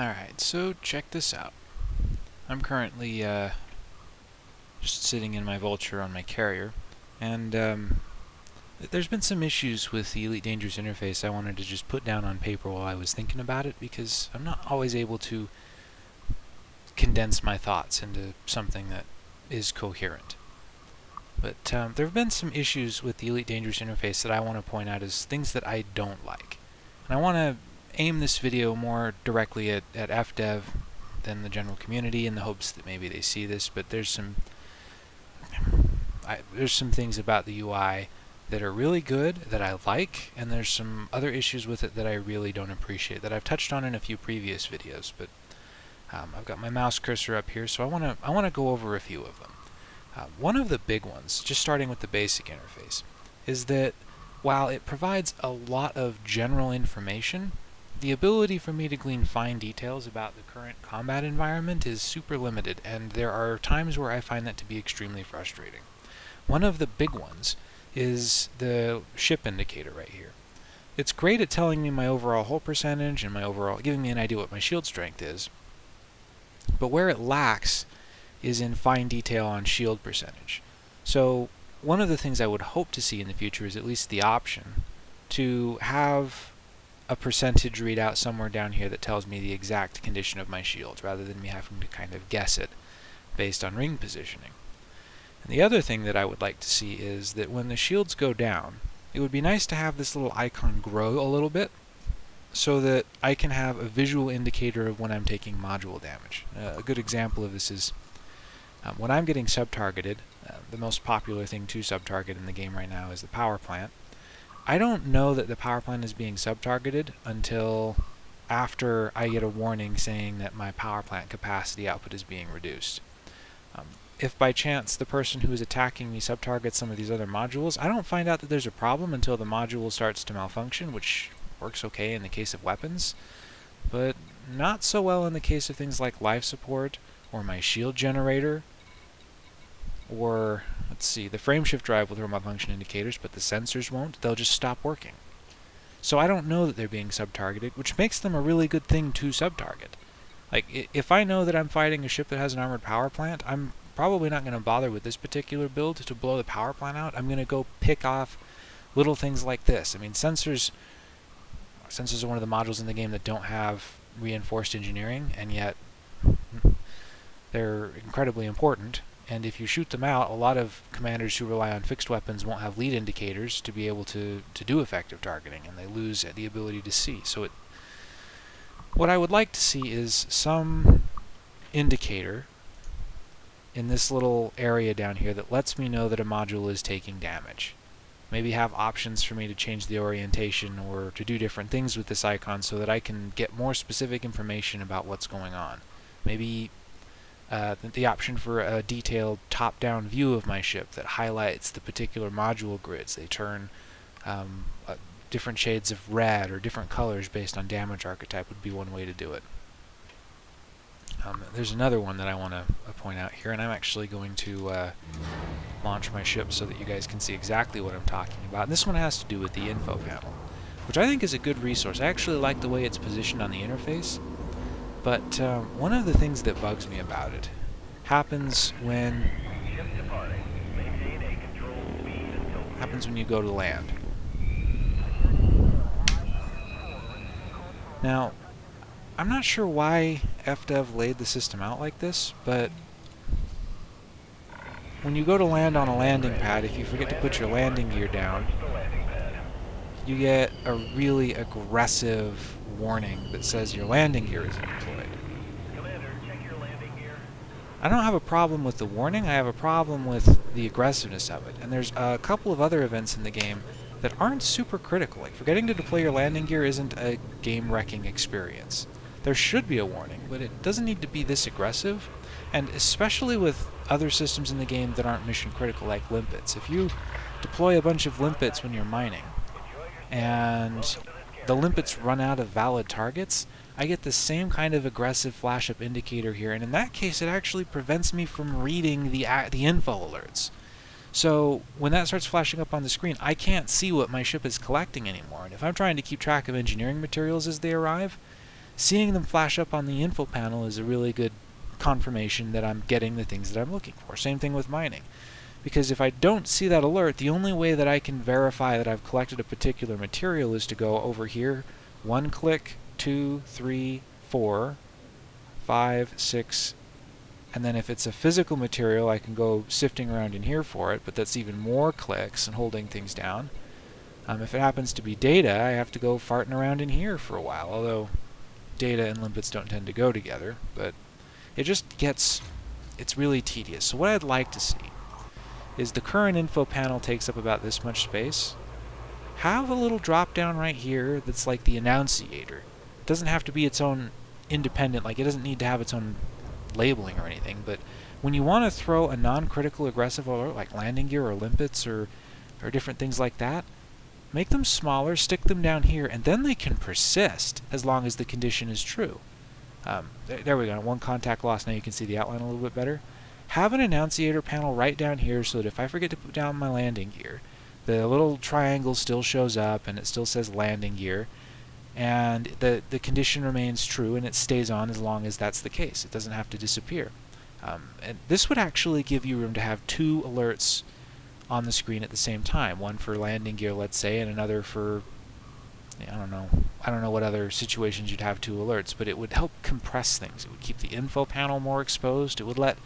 Alright, so check this out. I'm currently uh, just sitting in my Vulture on my carrier, and um, there's been some issues with the Elite Dangerous interface I wanted to just put down on paper while I was thinking about it, because I'm not always able to condense my thoughts into something that is coherent. But um, there have been some issues with the Elite Dangerous interface that I want to point out as things that I don't like. And I want to aim this video more directly at, at FDev than the general community in the hopes that maybe they see this, but there's some I, there's some things about the UI that are really good that I like, and there's some other issues with it that I really don't appreciate that I've touched on in a few previous videos, but um, I've got my mouse cursor up here, so I want to I want to go over a few of them. Uh, one of the big ones, just starting with the basic interface, is that while it provides a lot of general information, the ability for me to glean fine details about the current combat environment is super limited, and there are times where I find that to be extremely frustrating. One of the big ones is the ship indicator right here. It's great at telling me my overall hull percentage and my overall, giving me an idea what my shield strength is, but where it lacks is in fine detail on shield percentage. So one of the things I would hope to see in the future is at least the option to have a percentage readout somewhere down here that tells me the exact condition of my shield, rather than me having to kind of guess it based on ring positioning. And the other thing that I would like to see is that when the shields go down, it would be nice to have this little icon grow a little bit so that I can have a visual indicator of when I'm taking module damage. Uh, a good example of this is um, when I'm getting sub-targeted, uh, the most popular thing to sub-target in the game right now is the power plant. I don't know that the power plant is being sub-targeted until after I get a warning saying that my power plant capacity output is being reduced. Um, if by chance the person who is attacking me sub-targets some of these other modules, I don't find out that there's a problem until the module starts to malfunction, which works okay in the case of weapons, but not so well in the case of things like life support or my shield generator or let's see, the frameshift drive will throw malfunction indicators, but the sensors won't. They'll just stop working. So I don't know that they're being sub-targeted, which makes them a really good thing to sub-target. Like, if I know that I'm fighting a ship that has an armored power plant, I'm probably not going to bother with this particular build to blow the power plant out. I'm going to go pick off little things like this. I mean, sensors sensors are one of the modules in the game that don't have reinforced engineering, and yet hmm, they're incredibly important and if you shoot them out, a lot of commanders who rely on fixed weapons won't have lead indicators to be able to, to do effective targeting, and they lose the ability to see. So it, what I would like to see is some indicator in this little area down here that lets me know that a module is taking damage. Maybe have options for me to change the orientation or to do different things with this icon so that I can get more specific information about what's going on. Maybe uh, the option for a detailed top-down view of my ship that highlights the particular module grids. They turn um, uh, different shades of red or different colors based on damage archetype would be one way to do it. Um, there's another one that I want to uh, point out here, and I'm actually going to uh, launch my ship so that you guys can see exactly what I'm talking about. And this one has to do with the info panel, which I think is a good resource. I actually like the way it's positioned on the interface. But um, one of the things that bugs me about it happens when happens when you go to land. Now, I'm not sure why FDev laid the system out like this, but when you go to land on a landing pad, if you forget to put your landing gear down, you get a really aggressive warning that says your landing gear is deployed. I don't have a problem with the warning, I have a problem with the aggressiveness of it. And there's a couple of other events in the game that aren't super critical. Like forgetting to deploy your landing gear isn't a game-wrecking experience. There should be a warning, but it doesn't need to be this aggressive. And especially with other systems in the game that aren't mission critical, like limpets. If you deploy a bunch of limpets when you're mining, and the limpets run out of valid targets, I get the same kind of aggressive flash up indicator here, and in that case it actually prevents me from reading the, the info alerts. So when that starts flashing up on the screen, I can't see what my ship is collecting anymore, and if I'm trying to keep track of engineering materials as they arrive, seeing them flash up on the info panel is a really good confirmation that I'm getting the things that I'm looking for. Same thing with mining. Because if I don't see that alert, the only way that I can verify that I've collected a particular material is to go over here, one click, two, three, four, five, six, and then if it's a physical material, I can go sifting around in here for it, but that's even more clicks and holding things down. Um, if it happens to be data, I have to go farting around in here for a while, although data and limpets don't tend to go together, but it just gets, it's really tedious. So what I'd like to see is the current info panel takes up about this much space. Have a little drop down right here that's like the annunciator. It doesn't have to be its own independent, like it doesn't need to have its own labeling or anything, but when you want to throw a non-critical aggressive alert like landing gear or limpets or, or different things like that, make them smaller, stick them down here, and then they can persist as long as the condition is true. Um, there, there, we go, one contact loss, now you can see the outline a little bit better. Have an annunciator panel right down here so that if I forget to put down my landing gear, the little triangle still shows up and it still says landing gear, and the, the condition remains true and it stays on as long as that's the case. It doesn't have to disappear. Um, and this would actually give you room to have two alerts on the screen at the same time. One for landing gear, let's say, and another for I don't know. I don't know what other situations you'd have two alerts, but it would help compress things. It would keep the info panel more exposed. It would let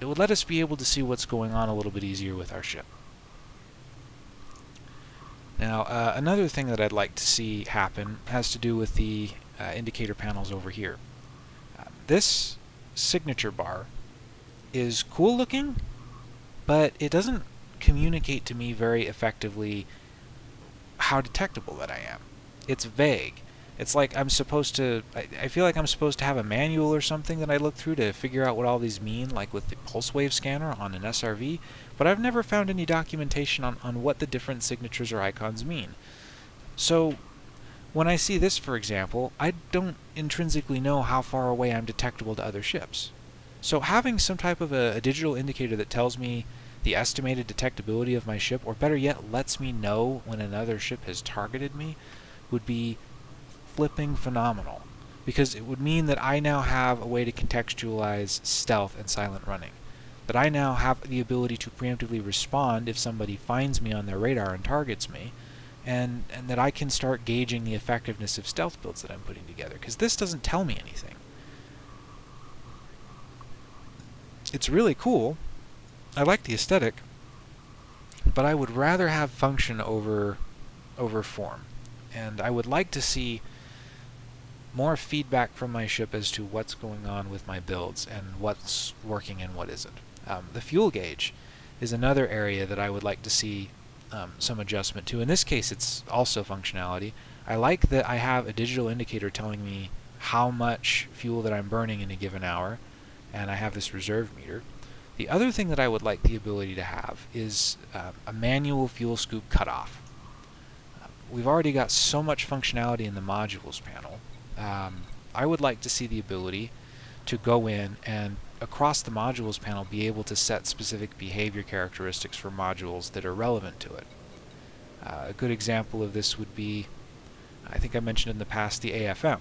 it would let us be able to see what's going on a little bit easier with our ship. Now, uh, another thing that I'd like to see happen has to do with the uh, indicator panels over here. Uh, this signature bar is cool looking, but it doesn't communicate to me very effectively how detectable that I am. It's vague. It's like I'm supposed to, I, I, feel like I'm supposed to have a manual or something that I look through to figure out what all these mean, like with the pulse wave scanner on an SRV, but I've never found any documentation on, on what the different signatures or icons mean. So, when I see this, for example, I don't intrinsically know how far away I'm detectable to other ships. So having some type of a, a digital indicator that tells me the estimated detectability of my ship, or better yet, lets me know when another ship has targeted me, would be flipping phenomenal. Because it would mean that I now have a way to contextualize stealth and silent running. That I now have the ability to preemptively respond if somebody finds me on their radar and targets me, and, and that I can start gauging the effectiveness of stealth builds that I'm putting together. Because this doesn't tell me anything. It's really cool, I like the aesthetic, but I would rather have function over over form. And I would like to see more feedback from my ship as to what's going on with my builds and what's working and what isn't. Um, the fuel gauge is another area that I would like to see um, some adjustment to. In this case, it's also functionality. I like that I have a digital indicator telling me how much fuel that I'm burning in a given hour, and I have this reserve meter. The other thing that I would like the ability to have is uh, a manual fuel scoop cutoff. Uh, we've already got so much functionality in the modules panel. Um, I would like to see the ability to go in and across the modules panel be able to set specific behavior characteristics for modules that are relevant to it. Uh, a good example of this would be, I think I mentioned in the past, the AFM.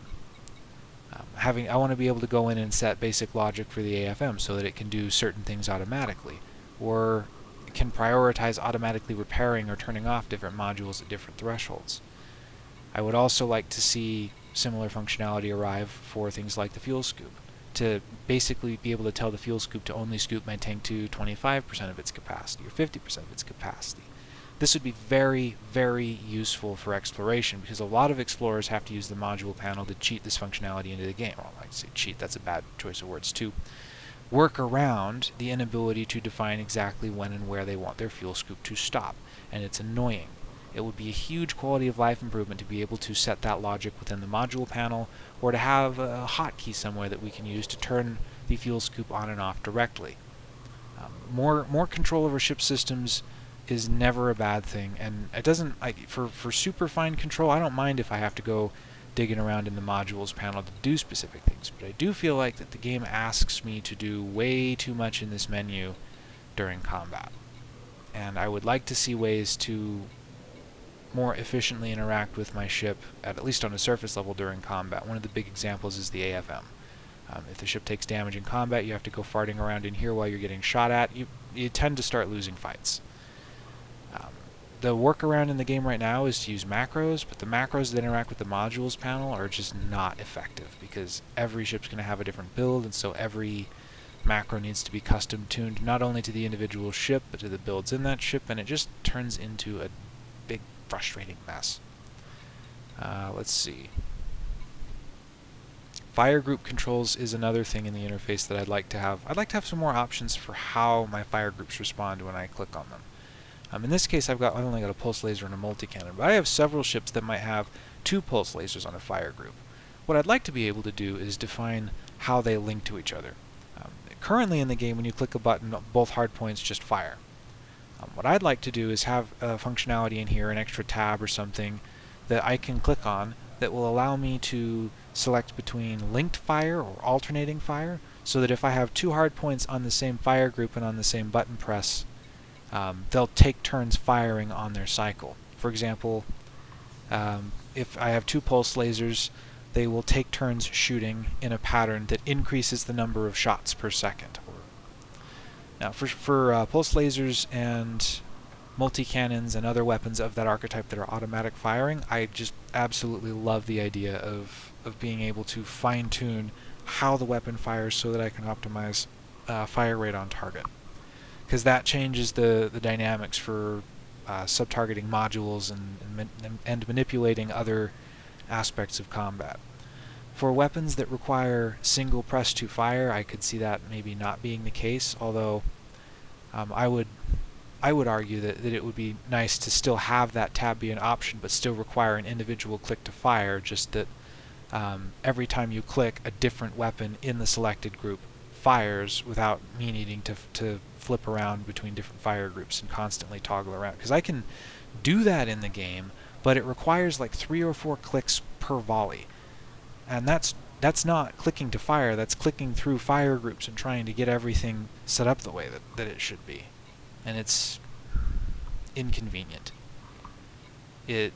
Um, having I want to be able to go in and set basic logic for the AFM so that it can do certain things automatically, or can prioritize automatically repairing or turning off different modules at different thresholds. I would also like to see similar functionality arrive for things like the fuel scoop, to basically be able to tell the fuel scoop to only scoop my tank to 25% of its capacity or 50% of its capacity. This would be very, very useful for exploration because a lot of explorers have to use the module panel to cheat this functionality into the game. Well, I say cheat, that's a bad choice of words to work around the inability to define exactly when and where they want their fuel scoop to stop, and it's annoying. It would be a huge quality of life improvement to be able to set that logic within the module panel, or to have a hotkey somewhere that we can use to turn the fuel scoop on and off directly. Um, more, more control over ship systems is never a bad thing, and it doesn't like for for super fine control. I don't mind if I have to go digging around in the modules panel to do specific things, but I do feel like that the game asks me to do way too much in this menu during combat, and I would like to see ways to more efficiently interact with my ship, at, at least on a surface level during combat. One of the big examples is the AFM. Um, if the ship takes damage in combat, you have to go farting around in here while you're getting shot at. You, you tend to start losing fights. Um, the workaround in the game right now is to use macros, but the macros that interact with the modules panel are just not effective because every ship's going to have a different build, and so every macro needs to be custom tuned not only to the individual ship, but to the builds in that ship, and it just turns into a frustrating mess. Uh, let's see. Fire group controls is another thing in the interface that I'd like to have. I'd like to have some more options for how my fire groups respond when I click on them. Um, in this case, I've got I've only got a pulse laser and a multi-cannon, but I have several ships that might have two pulse lasers on a fire group. What I'd like to be able to do is define how they link to each other. Um, currently in the game, when you click a button, both hardpoints just fire. Um, what I'd like to do is have a functionality in here, an extra tab or something, that I can click on that will allow me to select between linked fire or alternating fire so that if I have two hard points on the same fire group and on the same button press, um, they'll take turns firing on their cycle. For example, um, if I have two pulse lasers, they will take turns shooting in a pattern that increases the number of shots per second. Now, for, for uh, pulse lasers and multi-cannons and other weapons of that archetype that are automatic firing, I just absolutely love the idea of, of being able to fine-tune how the weapon fires so that I can optimize uh, fire rate on target. Because that changes the, the dynamics for uh, sub-targeting modules and, and, and manipulating other aspects of combat. For weapons that require single press to fire, I could see that maybe not being the case, although um, I would I would argue that, that it would be nice to still have that tab be an option, but still require an individual click to fire, just that um, every time you click, a different weapon in the selected group fires without me needing to, to flip around between different fire groups and constantly toggle around. Because I can do that in the game, but it requires like three or four clicks per volley. And that's that's not clicking to fire, that's clicking through fire groups and trying to get everything set up the way that, that it should be and it's inconvenient. It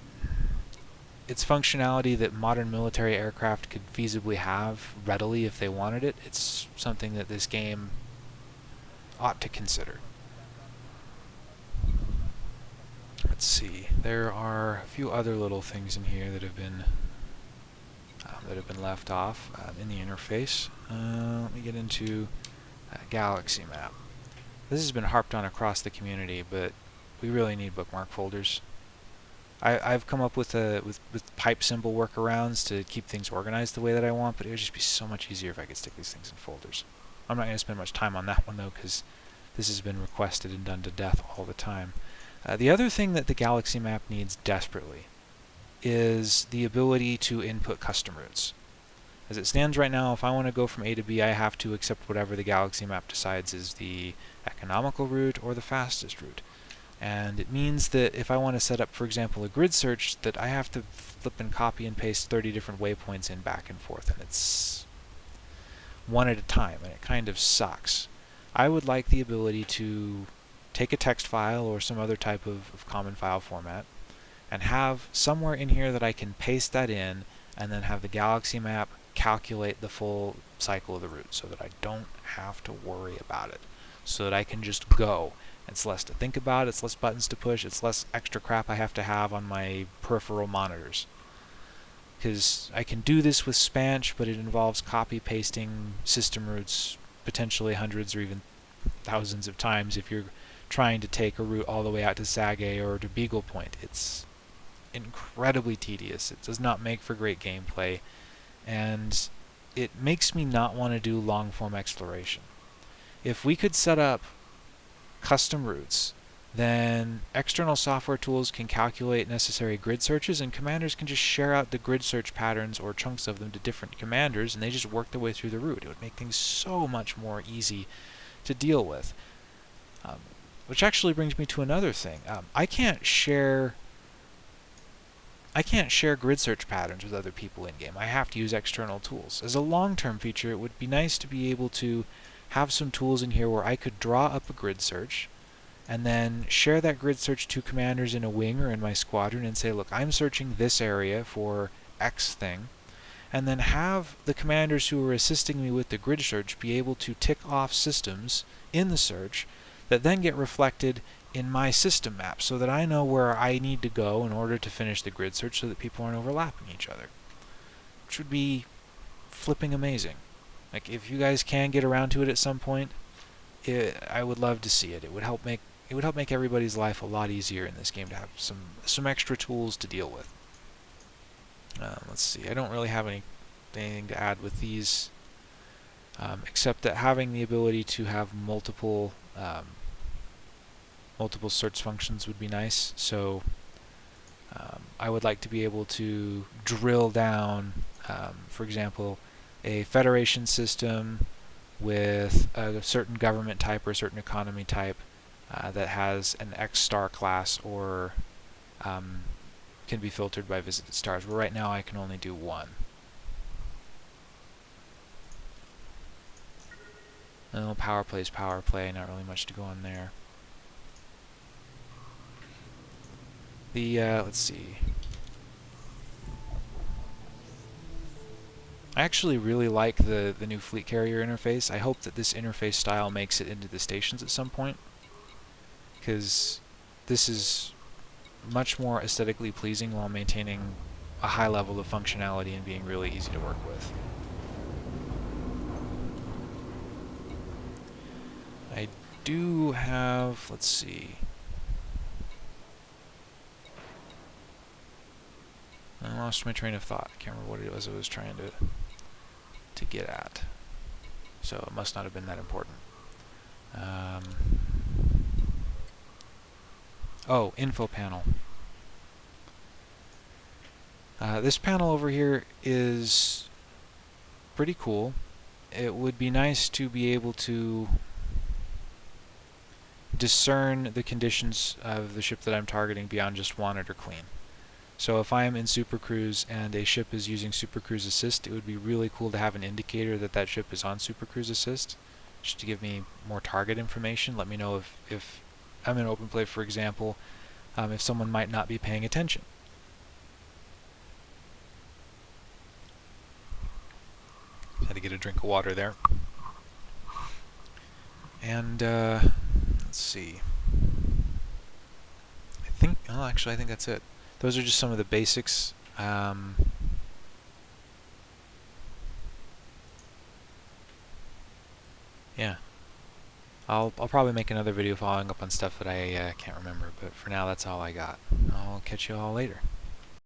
its functionality that modern military aircraft could feasibly have readily if they wanted it, it's something that this game ought to consider. Let's see. There are a few other little things in here that have been that have been left off um, in the interface. Uh, let me get into galaxy map. This has been harped on across the community, but we really need bookmark folders. I, I've come up with a with, with pipe symbol workarounds to keep things organized the way that I want, but it would just be so much easier if I could stick these things in folders. I'm not going to spend much time on that one though, because this has been requested and done to death all the time. Uh, the other thing that the galaxy map needs desperately is the ability to input custom routes. As it stands right now, if I want to go from A to B, I have to accept whatever the galaxy map decides is the economical route or the fastest route. And it means that if I want to set up, for example, a grid search, that I have to flip and copy and paste 30 different waypoints in back and forth, and it's one at a time, and it kind of sucks. I would like the ability to take a text file or some other type of, of common file format and have somewhere in here that I can paste that in and then have the galaxy map calculate the full cycle of the route so that I don't have to worry about it. So that I can just go. It's less to think about, it's less buttons to push, it's less extra crap I have to have on my peripheral monitors. Because I can do this with Spansh, but it involves copy pasting system routes potentially hundreds or even thousands of times if you're trying to take a route all the way out to Sage or to Beagle Point. It's incredibly tedious. It does not make for great gameplay and it makes me not want to do long form exploration. If we could set up custom routes, then external software tools can calculate necessary grid searches and commanders can just share out the grid search patterns or chunks of them to different commanders and they just work their way through the route. It would make things so much more easy to deal with. Um, which actually brings me to another thing. Um, I can't share I can't share grid search patterns with other people in-game. I have to use external tools. As a long-term feature, it would be nice to be able to have some tools in here where I could draw up a grid search and then share that grid search to commanders in a wing or in my squadron and say, look, I'm searching this area for X thing, and then have the commanders who are assisting me with the grid search be able to tick off systems in the search that then get reflected in my system map so that I know where I need to go in order to finish the grid search so that people aren't overlapping each other. Which would be flipping amazing. Like, if you guys can get around to it at some point, it, I would love to see it. It would help make it would help make everybody's life a lot easier in this game to have some some extra tools to deal with. Uh, let's see. I don't really have any anything to add with these, um, except that having the ability to have multiple um, multiple search functions would be nice. So um, I would like to be able to drill down, um, for example, a federation system with a certain government type or a certain economy type uh, that has an X star class or um, can be filtered by visited stars. Where right now I can only do one. Oh, power plays power play, not really much to go on there. The, uh, let's see. I actually really like the, the new fleet carrier interface. I hope that this interface style makes it into the stations at some point. Because this is much more aesthetically pleasing while maintaining a high level of functionality and being really easy to work with. I do have, let's see, I lost my train of thought. I can't remember what it was I was trying to to get at. So it must not have been that important. Um, oh, info panel. Uh, this panel over here is pretty cool. It would be nice to be able to discern the conditions of the ship that I'm targeting beyond just wanted or clean. So if I'm in Super Cruise and a ship is using Super Cruise Assist, it would be really cool to have an indicator that that ship is on Super Cruise Assist, just to give me more target information. Let me know if, if I'm in open play, for example, um, if someone might not be paying attention. Had to get a drink of water there. And, uh, let's see. I think, oh, actually, I think that's it those are just some of the basics. Um, yeah. I'll, I'll probably make another video following up on stuff that I uh, can't remember, but for now that's all I got. I'll catch you all later.